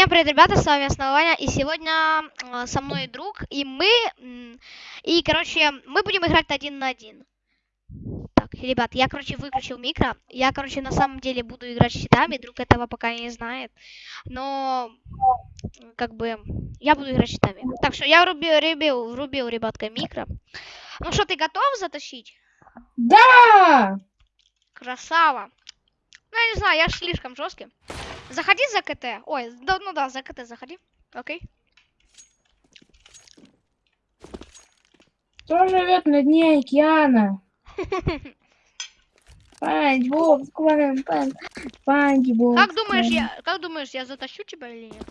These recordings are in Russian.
Всем привет, ребята, с вами Основания, и сегодня э, со мной друг, и мы, и, короче, мы будем играть один на один. Так, ребят, я, короче, выключил микро, я, короче, на самом деле буду играть щитами, друг этого пока не знает, но, как бы, я буду играть щитами. Так что я врубил, врубил, врубил, ребятка, микро. Ну что, ты готов затащить? Да! Красава. Ну, я не знаю, я слишком жесткий. Заходи за CT. Ой, да, ну да, за CT заходи. Окей. Кто живет на дне океана? Спанч Боб, Спанч Боб. Как думаешь, я, как думаешь, я затащу тебя или нет?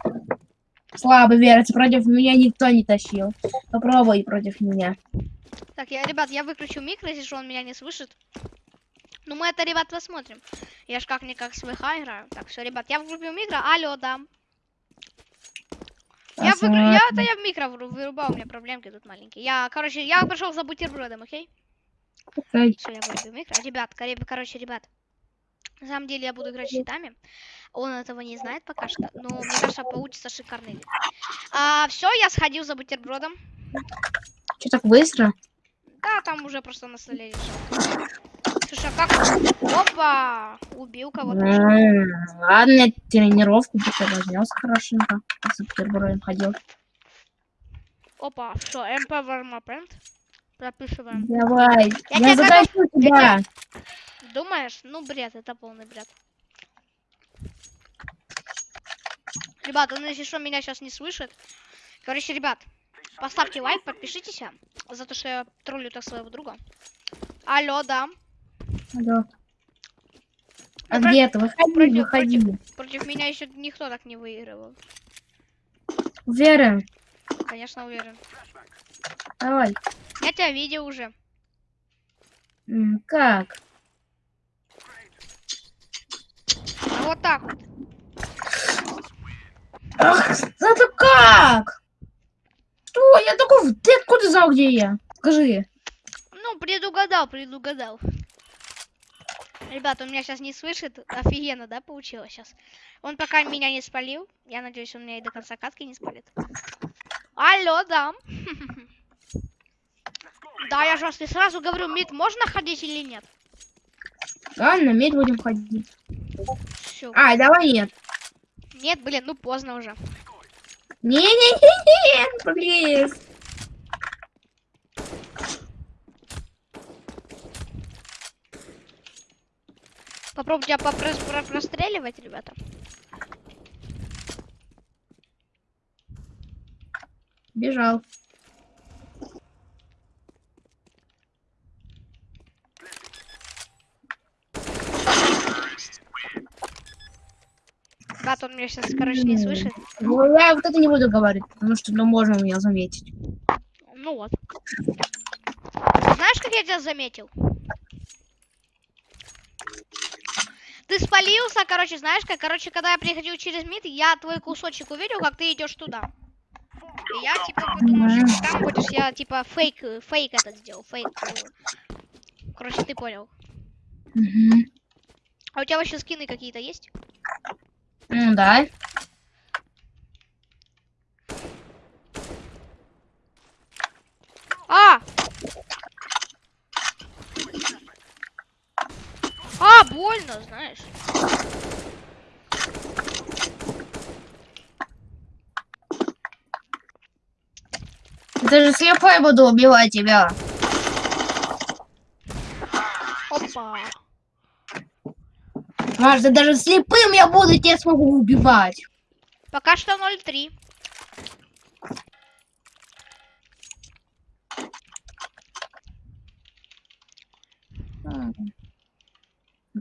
Слабо верится, против меня никто не тащил. Попробуй против меня. Так, я, ребят, я выключу микро, если он меня не слышит. Ну, мы это, ребят, посмотрим. Я ж как-никак с ВХ играю. Так, все, ребят, я врубил микро. Алло, да. Я, выгру... я, это я в микро вырубал, у меня проблемки тут маленькие. Я, короче, я пришел за бутербродом, окей? Окей. Все, я вырубил микро. Ребят, коре- короче, ребят. На самом деле я буду играть щитами. Он этого не знает пока что, но мне кажется, получится шикарный. А, все, я сходил за бутербродом. Что так быстро? Да, там уже просто на столе лежал. Слушай, а как? Опа! Убил кого-то. Ладно, я тренировку разнес хорошенько. Я с бутербродом ходил. Опа, что, МП Вармапент? Прописываем. Давай, Я я, тебя задачу тебя. Думаешь? Ну, бред, это полный бред. Ребят, он если что, меня сейчас не слышит. Короче, ребят, поставьте лайк, подпишитесь за то, что я троллю так своего друга. Алло, да. Алло. А Ну, про- где ты? Выходи, против- выходи. Против меня еще никто так не выигрывал. Уверен? Конечно, уверен. Давай. Я тебя видел уже. М, Как? А вот так вот. Ах, это как? Что? Я такой... Ты откуда знал, где я? Скажи. Ну, предугадал, предугадал. Ребят, он меня сейчас не слышит. Офигенно, да, получилось сейчас? Он пока меня не спалил. Я надеюсь, он меня и до конца катки не спалит. Алло, да. Да, я же вас не сразу говорю, мид можно ходить или нет? Ладно, медь будем ходить. Все. А, давай нет. Нет, блин, ну поздно уже. Не-не-не-не, блин. Попробуйте попро- про- простреливать, ребята. Бежал. Ребята, он меня сейчас, короче, не слышит. Ну, я вот это не буду говорить, потому что, ну, можно меня заметить. Ну вот. Знаешь, как я тебя заметил? Ты спалился, короче, знаешь как? Короче, когда я приходил через мид, я твой кусочек увидел, как ты идешь туда. И я типа подумал, что ты там будешь, я типа фейк, фейк этот сделал, фейк. э. Короче, ты понял. Мгм. А у тебя вообще скины какие-то есть? Ну, да. А! Больно, знаешь. Это же слепой буду убивать тебя. Опа. Да даже слепым я буду, тебя смогу убивать. Пока что 0-3.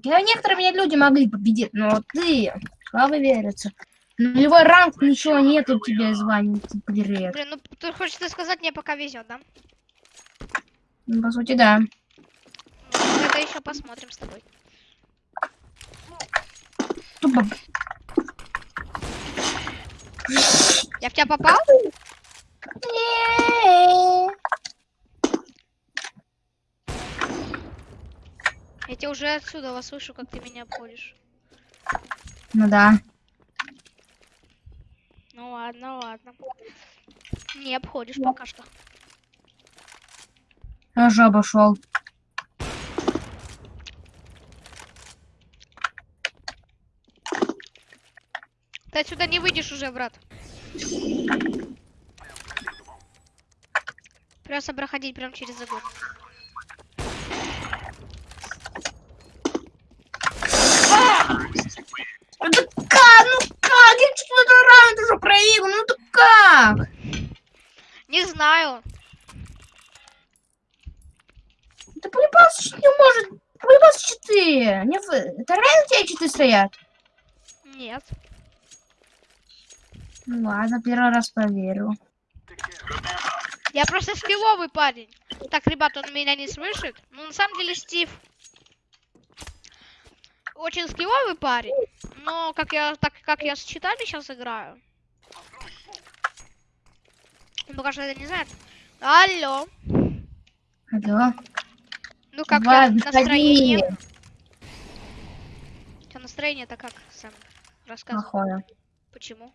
Я некоторые меня люди могли победить, но ты, слабо верится. Нулевой ранг, ничего нет у тебя ты привет. Блин, ну ты хочешь сказать, мне пока везет, да? Ну, по сути, да. Это еще посмотрим с тобой. Тупо. Я в тебя попал? Не. Я уже отсюда вас слышу, как ты меня обходишь. Ну да. Ну ладно, ладно. Не обходишь пока что. Я же обошел. Ты отсюда не выйдешь уже, брат. Придется проходить прям через загон. Ну так как? Ну как? Я четвертый раунд уже проиграл. Ну так как? Не знаю. Да полюбас не может. Полюбас реально у тебя четыре стоят? Нет. Ну ладно, первый раз проверю. Я просто скилловый парень. Так, ребят, он меня не слышит. Ну, на самом деле, Стив очень скилловый парень. Но как я, так как я с читами сейчас играю. Он пока что это не знает. Алло. Алло. Ну как выходи. настроение? Настроение-то как, Сэм? Рассказывай. Плохое. Почему?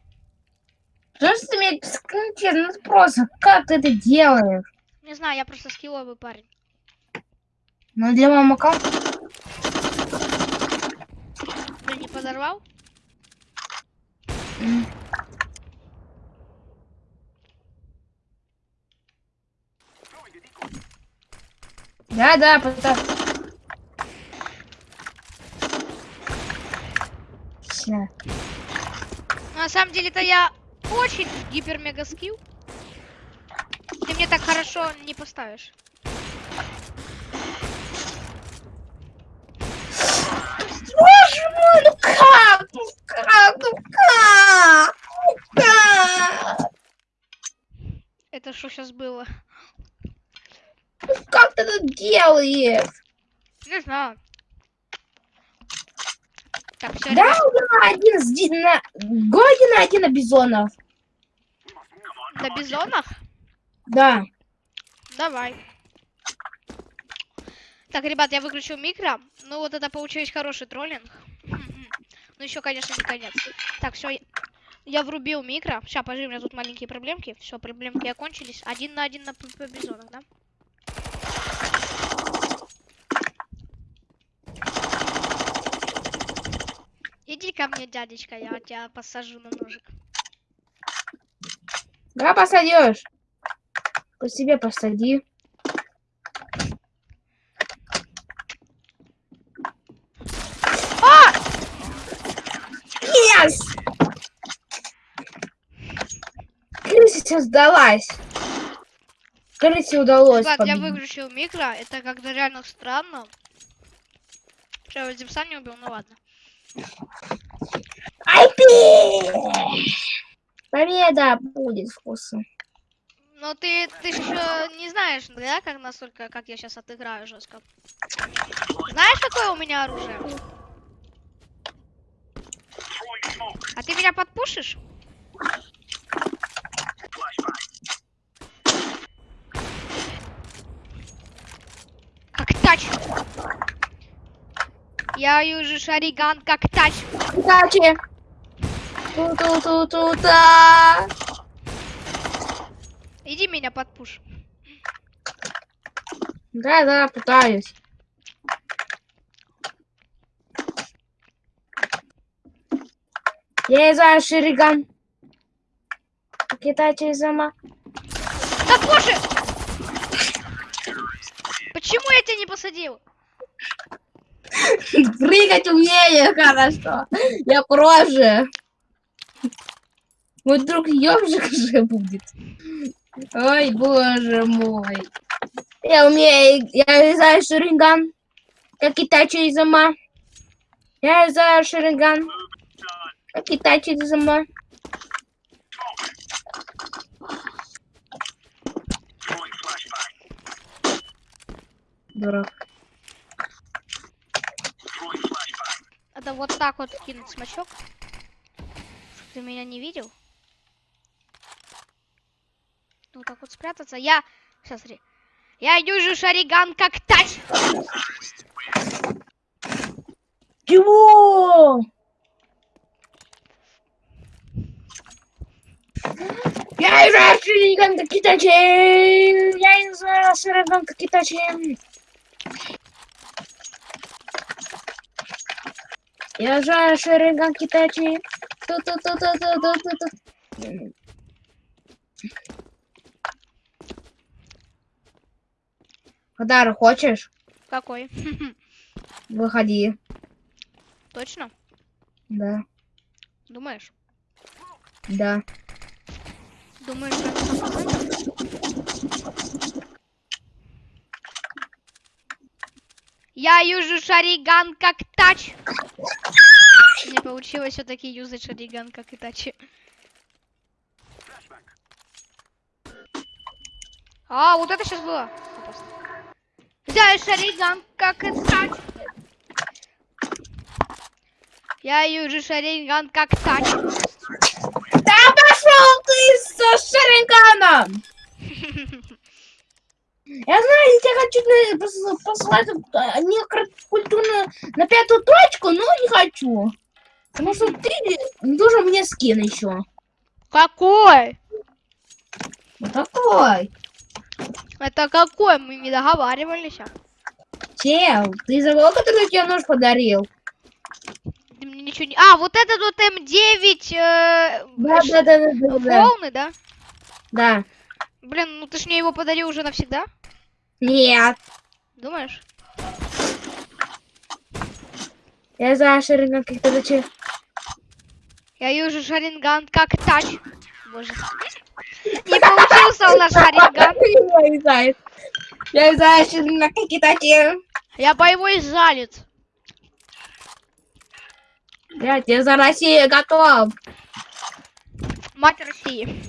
Что ж ты мне конкретно ну, просто, как ты это делаешь? Не знаю, я просто скилловый парень. Ну для моего аккаунта Ты не подорвал? м, Да, да, потому... Всё. Ну, на самом деле-то я очень гипер-мега скилл. Ты мне так хорошо не поставишь. Боже мой, ну как? Ну как? Ну как? Ну как? Это что сейчас было? Ну как ты это делаешь? Не знаю. Так, все, Да, на один с ди- на... Годи на один на бизонов. на бизонах? Да. Давай. Так, ребят, я выключил микро. Ну вот это получилось хороший троллинг. Ну еще, конечно, не конец. Так, все. Я врубил микро. Сейчас, подожди, у меня тут маленькие проблемки. Все, проблемки окончились. Один на один на бизонах, да? Иди ко мне, дядечка, я тебя посажу на ножик. Да, посадишь. По себе посади. А! Yes! Крыса сдалась. Крысе удалось Ребят, я выключил микро. Это как-то реально странно. Что, я Зевса не убил? Ну ладно. Победа будет вкусно. Но ты, ты же еще не знаешь, да, как настолько, как я сейчас отыграю жестко. Знаешь, какое у меня оружие? А ты меня подпушишь? Как тач. Я южу шариган как тач. Удачи! Ту-ту-ту-ту-та! Иди меня подпуш. Да, да, пытаюсь. Я за Шириган. Китайцы сама. Да боже! Почему я тебя не посадил? Прыгать умею, хорошо. Я проже. Мой друг ёбжик же будет. Ой, боже мой. Я умею, я за Шириган. Как китайцы сама. Я за Шириган. Как китайцы сама. Дурак. Это вот так вот кинуть смачок. Ты меня не видел. Ну, так вот спрятаться. Я... Сейчас, смотри. Я южу шариган как тач. Чего? Я в Шариган как Итачи! Я играю в Шариган как Итачи! Я играю Шариган как Итачи! Ту-ту-ту-ту-ту-ту-ту-ту. Подарок хочешь? Какой? Выходи. Точно? Да, Думаешь? да. Думаешь, что это 100%? Я южу шариган как тач. Не получилось все-таки юзать шариган как и тач. А, вот это сейчас было. Я шариган как и тач. Я южу шариган как тач. Да пошел ты со Шариганом! Я знаю, я тебя хочу послать а, некультурно на пятую точку, но не хочу. Потому что ты должен мне скин еще. Какой? Вот такой. Это какой? Мы не договаривались. Чел, ты забыл, который тебе нож подарил? Ты мне ничего не... А, вот этот вот М9 э, Да, да, да, да, да, полный, да? Да. Блин, ну ты ж мне его подарил уже навсегда? Нет. Думаешь? Я знаю, Шариган как-то зачем. Я южу шаринган как тач. Боже. Не получился у нас шаринган. Я знаю. Я знаю, Шариган как Итачи. Я боевой залит. Я тебе за Россию готов. Мать России.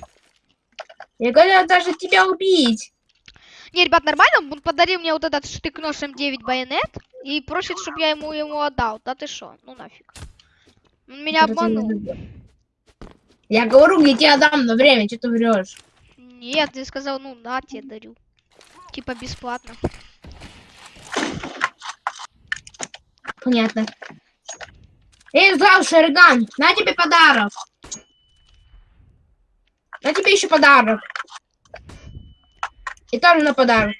Я готов даже тебя убить. Не, ребят, нормально? Он подарил мне вот этот штык-нож М9 байонет и просит, чтобы я ему ему отдал. Да ты шо? Ну нафиг. Он меня обманул. Я говорю, я тебе отдам на время, что ты врешь? Нет, ты сказал, ну на, тебе дарю. Типа бесплатно. Понятно. Эй, зал Шариган, на тебе подарок. На тебе еще подарок. И тоже на подарок.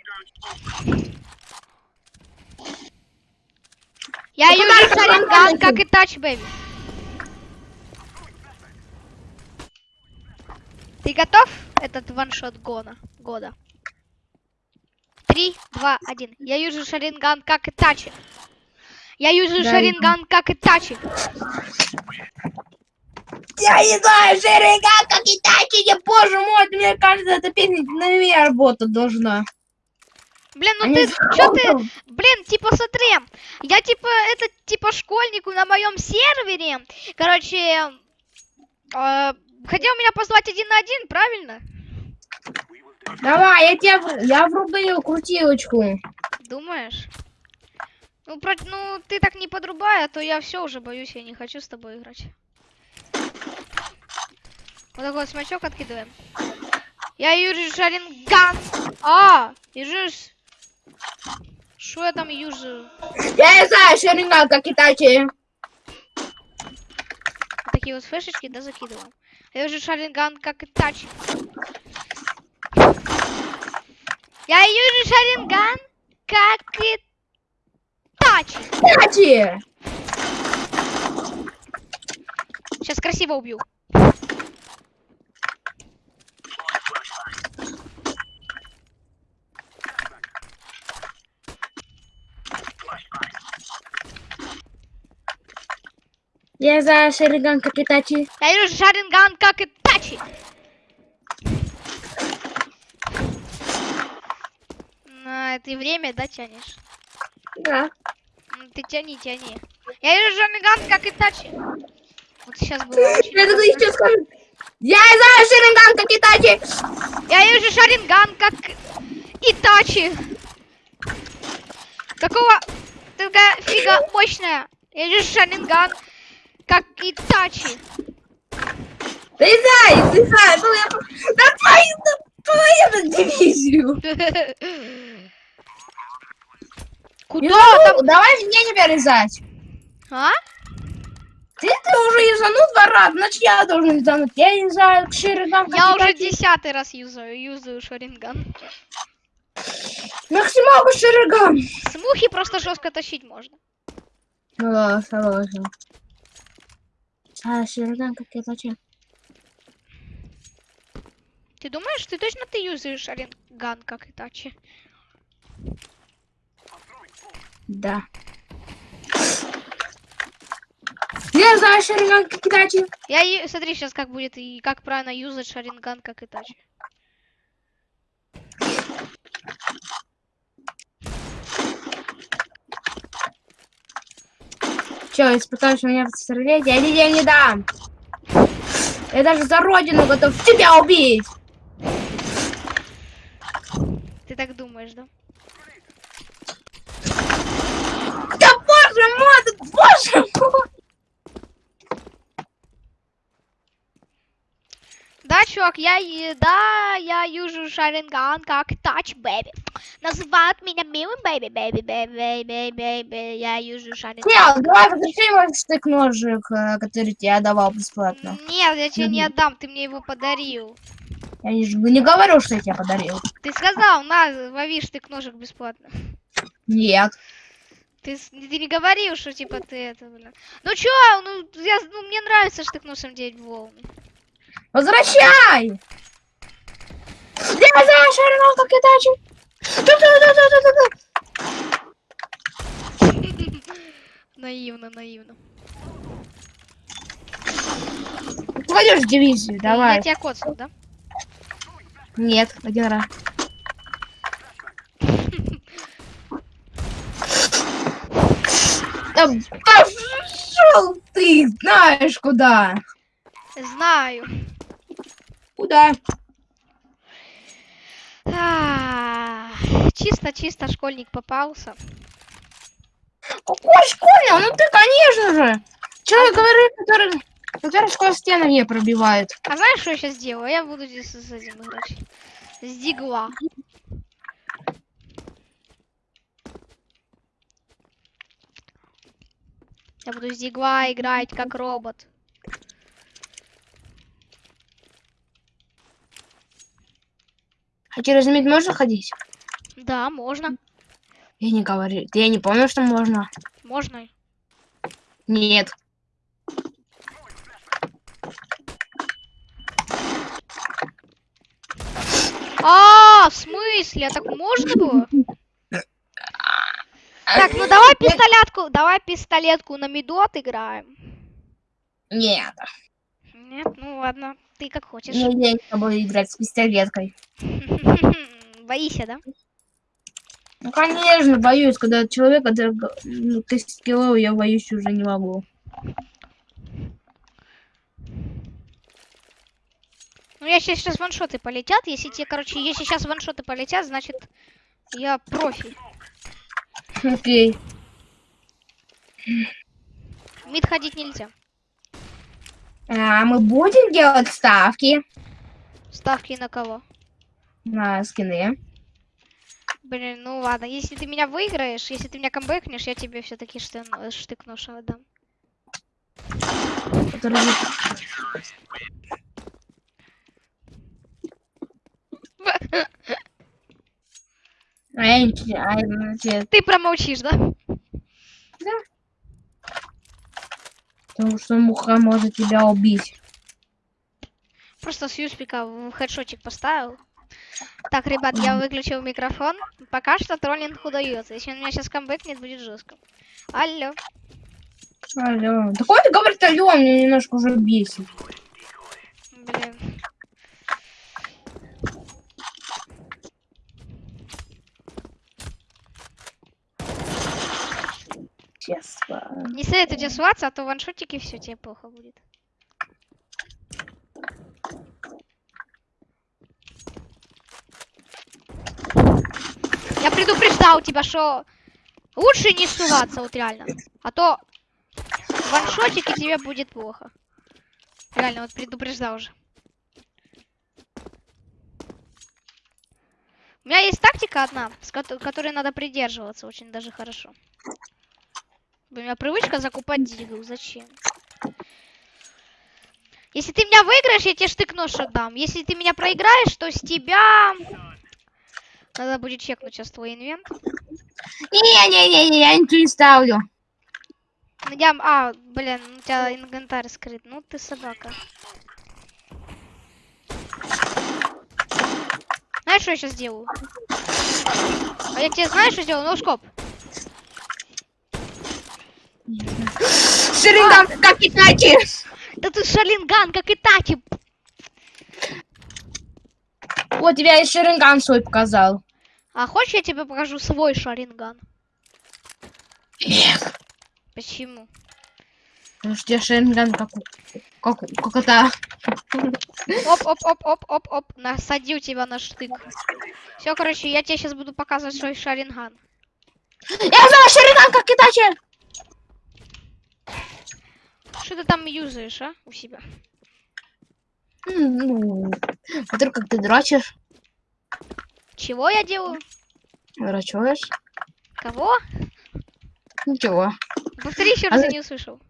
Я Ну, подарок шаринган, как и тач, бэби. Ты готов? Этот ваншот гона, года. Три, два, один. Я южу шаринган, как и тачи. Я южу Да, шаринган, как и тачи. Я не знаю, Шариган, как Итачи, я, боже мой, мне кажется, эта песня на меня работать должна. Блин, ну Они ты, чё ты, блин, типа смотри, я типа, это типа школьнику на моем сервере, короче, э, хотел меня позвать один на один, правильно? Давай, я тебе, я врубил крутилочку. Думаешь? Ну, про... ну, ты так не подрубай, а то я все уже боюсь, я не хочу с тобой играть. Вот такой вот смачок откидываем. Я южу шаринган. А, южу... Что я там южу? Я не знаю, Шариган, как. Вот такие вот флешечки, да, закидываем. Я южу шаринган, как и тач. Я южу шаринган, как и тач. Итачи! Сейчас красиво убью. Я за Шариган, как Итачи. Я вижу шаринган, как и тачи. На ты время, да, тянешь? Да. Ну, Ты тяни, тяни. Я вижу шаринган, как и тачи. Вот сейчас было очень Я круто. еще скажу. Я за Шариган, как Итачи. Я вижу шаринган, как Итачи. Какого? Такая фига мощная. Я вижу шаринган, как Итачи. Ты знаешь. Ну, я... Да твою, да твою на дивизию. Куда там? Давай мне не вырезать. А? Ты, ты уже юзанул два раза, значит я должен юзануть. Я юзаю Шириган. Я уже десятый раз юзаю, юзаю шаринган. Максималку Шириган. С мухи просто жестко тащить можно. О, согласен. А, я хочу. Ты думаешь, ты точно ты юзаешь шаринган, как Итачи? Да. Я знаю Шириган, как Итачи. Я ю- смотри сейчас как будет и как правильно юзать шаринган, как Итачи. Че, испытаешь меня посмотреть? Я тебе не дам. Я даже за родину готов тебя убить. Ты так думаешь, да? Да боже мой, да боже мой. Да, чувак, я, да, я юзаю шаринган как Итачи, baby. Называют меня милым baby, baby, baby, baby, baby, я юзаю шаринган. Нет, давай возвращай мой штык-ножик, э, который тебе я давал бесплатно. Нет, я тебе не отдам, ты мне его подарил. Я не, не говорю, что я тебе подарил. Ты сказал, на, лови штык ножик бесплатно. Нет. Ты, ты не говорил, что типа ты это, блин. Ну чё, ну, я, ну мне нравится штык ножом делать волны. Возвращай! Я знаю, Шаринов, как. Ту-ту-ту-ту-ту-ту. наивно, наивно. Пойдешь в дивизию, давай. Я тебя коцнул, да? Нет, один раз. Да пошел ты, знаешь куда. Знаю. Куда? А, Чисто-чисто школьник попался. Какой школьный? Ну ты, конечно же. Человек говорит, который, который сквозь стены не пробивает. А знаешь, что я сейчас делаю? Я буду здесь с этим играть. С дигла. Я буду с дигла играть как робот. А через мид можно ходить? Да, можно. Я не говорю. Я не помню, что можно. Можно. Нет. А, в смысле? А так можно было? Так, ну давай пистолетку, давай пистолетку на миду отыграем. Нет. Нет, ну ладно, ты как хочешь. Не, я не буду играть с пистолеткой. Боишься, да? Ну, конечно, боюсь, когда человек, г- ну, ты скиллов, я боюсь уже не могу. Ну, если сейчас ваншоты полетят, если тебе, короче, если сейчас ваншоты полетят, значит, я профи. Окей. Мид ходить нельзя. А мы будем делать ставки Ставки на кого? на скины. Блин, ну ладно, если ты меня выиграешь, если ты меня камбэкнешь, я тебе все-таки штык нож отдам. А а, Ты промолчишь, да? Потому что муха может тебя убить. Просто с юспика в хедшотик поставил. Так, ребят, я выключил микрофон. Пока что троллинг удается. Если он меня сейчас камбэкнет, будет жестко. Алло. Алло. Такой ты говорит, алло, меня немножко уже бесит. Блин. Честно. Не советую тебе суваться, а то ваншотики все тебе плохо будет. Я предупреждал тебя, что лучше не суваться, вот реально. А то ваншотики тебе будет плохо. Реально, вот предупреждал уже. У меня есть тактика одна, с кото- которой надо придерживаться очень даже хорошо. У меня привычка закупать дигл. Зачем? Если ты меня выиграешь, я тебе штык-нож отдам. Если ты меня проиграешь, то с тебя... Надо будет чекнуть сейчас твой инвент. Не-не-не, я ничего не ставлю. Ну, Я... А, блин, у тебя инвентарь скрыт. Ну ты собака. Знаешь, что я сейчас сделаю? А я тебе знаешь, что сделаю? Ноускоп. Шеринган, как Итачи. Да ты шалинган, как и Тати. Вот тебя и Шеринган свой показал. А хочешь, я тебе покажу свой шаринган? Нет. Почему? Потому что у тебя Шеринган как. Как, как это... Оп-оп-оп-оп-оп-оп. Насадил тебя на штык. Все, короче, я тебе сейчас буду показывать свой шаринган. Я знаю Шеринган, как Итачи. Что ты там юзаешь, а? У себя. Ну, смотри, как ты дрочишь. Чего я делаю? Дрочишь. Кого? Ничего. Повтори еще раз, А я не услышал.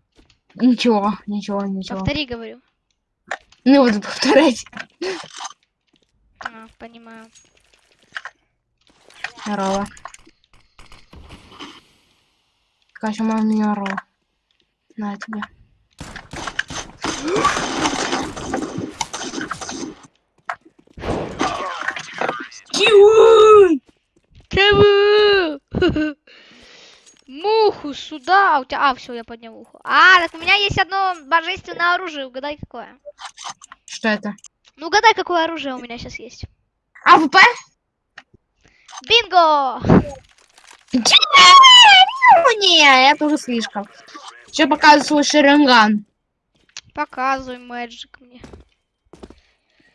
Ничего, ничего, ничего. Повтори, говорю. Не буду повторять. А, понимаю. Здорово. Катя, мама меня орала. На тебе. Киуй! Кого? Муху сюда. А, у тебя... А, все, я поднял уху. А, так у меня есть одно божественное оружие. Угадай, какое. Что это? Ну, угадай, какое оружие у меня сейчас есть. АВП? Бинго! Не, это уже слишком. Сейчас показываю свой шеринган. Показывай, мэджик мне.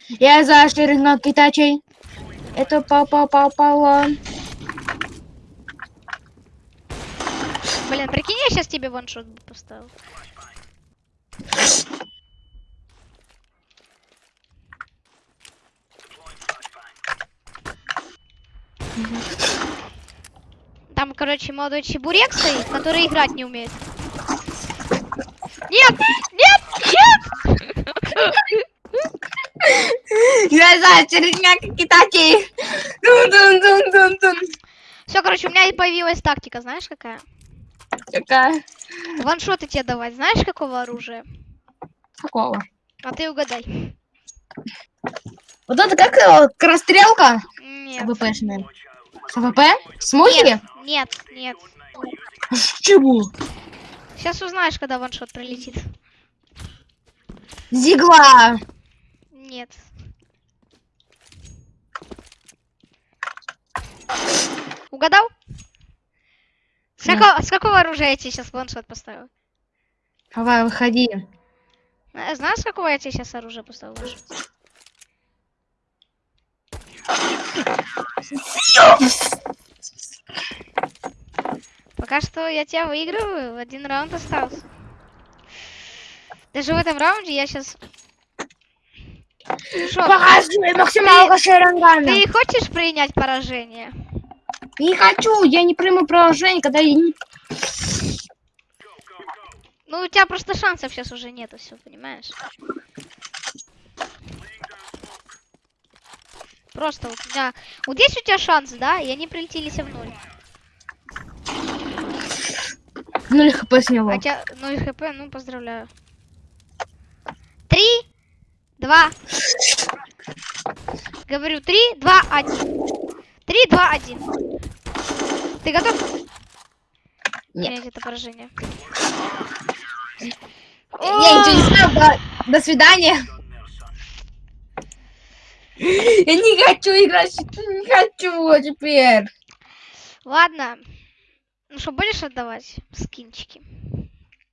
Я за шеринган китачей. Это папа папа Блин, прикинь, я сейчас тебе ваншот бы поставил. Там, короче, молодой чебурек стоит, который играть не умеет. Нет! Нет! Нет! Я за шеринган китачей. Дун-дун-дун-дун-дун. Все, короче, у меня и появилась тактика, знаешь какая? Какая? Ваншоты тебе давать, знаешь какого оружия? Какого? А ты угадай. Вот это как? Крастрелка? Нет. АВПшная. С АВП? Смоки? Нет, нет. Чего? Сейчас узнаешь, когда ваншот пролетит. Зигла. Нет. Угадал? С, Да. какого, с какого оружия я тебе сейчас ваншот поставил? Давай, выходи. Э, Знаешь, с какого я тебе сейчас оружие поставил? Пока что я тебя выигрываю. Один раунд остался. Даже в этом раунде я сейчас... Шо, Покажи максималка Шерингана. ты хочешь принять поражение? Не хочу, я не приму положение, когда я не... Ну, у тебя просто шансов сейчас уже нету, все, понимаешь? Просто вот у меня... Вот есть у тебя шанс, да, и они прилетелись в ноль. Ну, хп с него. Хотя, ну и хп, ну, поздравляю. Три, два... Говорю, три, два, один. Три, два, один. Ты готов? Нет. Принять это поражение. Я ничего не знаю, до, до свидания. Я не хочу играть, не хочу теперь. Ладно. Ну что, будешь отдавать скинчики?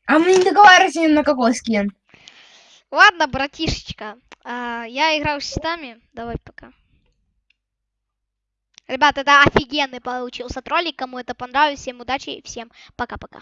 А мы не договариваемся ни на какой скин. Ладно, братишечка. а, я играл с щитами. Давай пока. Ребята, это офигенный получился ролик. Кому это понравилось, всем удачи. Всем пока-пока.